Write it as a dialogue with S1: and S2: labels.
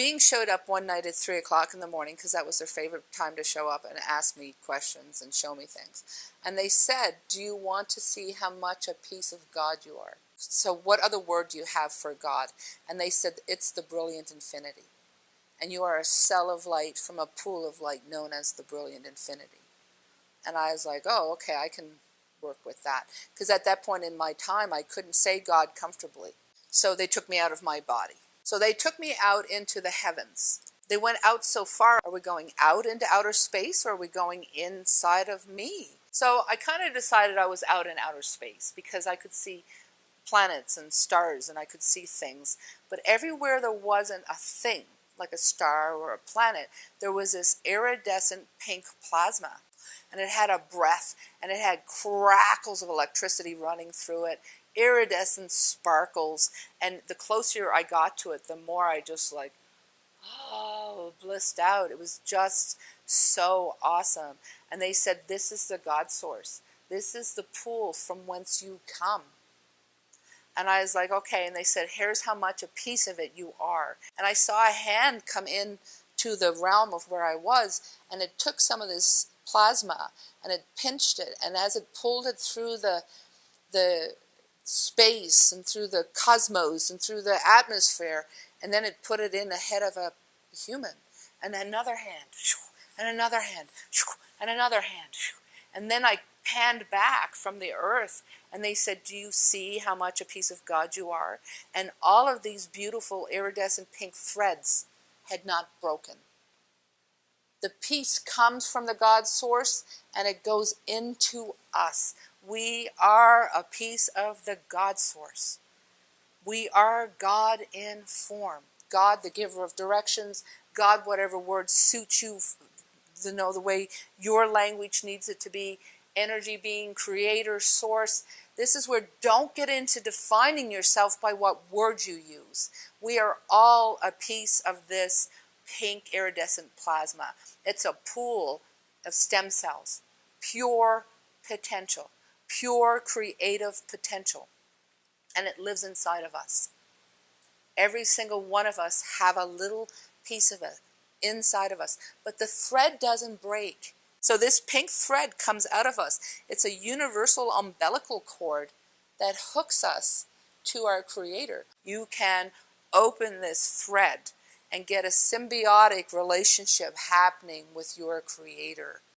S1: being showed up one night at 3 o'clock in the morning because that was their favorite time to show up and ask me questions and show me things. And they said, do you want to see how much a piece of God you are? So what other word do you have for God? And they said, it's the brilliant infinity. And you are a cell of light from a pool of light known as the brilliant infinity. And I was like, oh, okay, I can work with that. Because at that point in my time, I couldn't say God comfortably. So they took me out of my body. So they took me out into the heavens. They went out so far. Are we going out into outer space or are we going inside of me? So I kind of decided I was out in outer space because I could see planets and stars and I could see things. But everywhere there wasn't a thing, like a star or a planet, there was this iridescent pink plasma. And it had a breath and it had crackles of electricity running through it iridescent sparkles and the closer I got to it the more I just like oh blissed out. It was just so awesome. And they said this is the God source. This is the pool from whence you come. And I was like okay. And they said here's how much a piece of it you are. And I saw a hand come in to the realm of where I was and it took some of this plasma and it pinched it and as it pulled it through the the space and through the cosmos and through the atmosphere and then it put it in the head of a human. And another hand and another hand and another hand and then I panned back from the earth and they said do you see how much a piece of God you are? And all of these beautiful iridescent pink threads had not broken. The peace comes from the God source and it goes into us we are a piece of the God source. We are God in form. God, the giver of directions. God, whatever word suits you, you know, the way your language needs it to be. Energy being, creator, source. This is where don't get into defining yourself by what word you use. We are all a piece of this pink iridescent plasma. It's a pool of stem cells, pure potential pure creative potential and it lives inside of us. Every single one of us have a little piece of it inside of us, but the thread doesn't break. So this pink thread comes out of us. It's a universal umbilical cord that hooks us to our creator. You can open this thread and get a symbiotic relationship happening with your creator.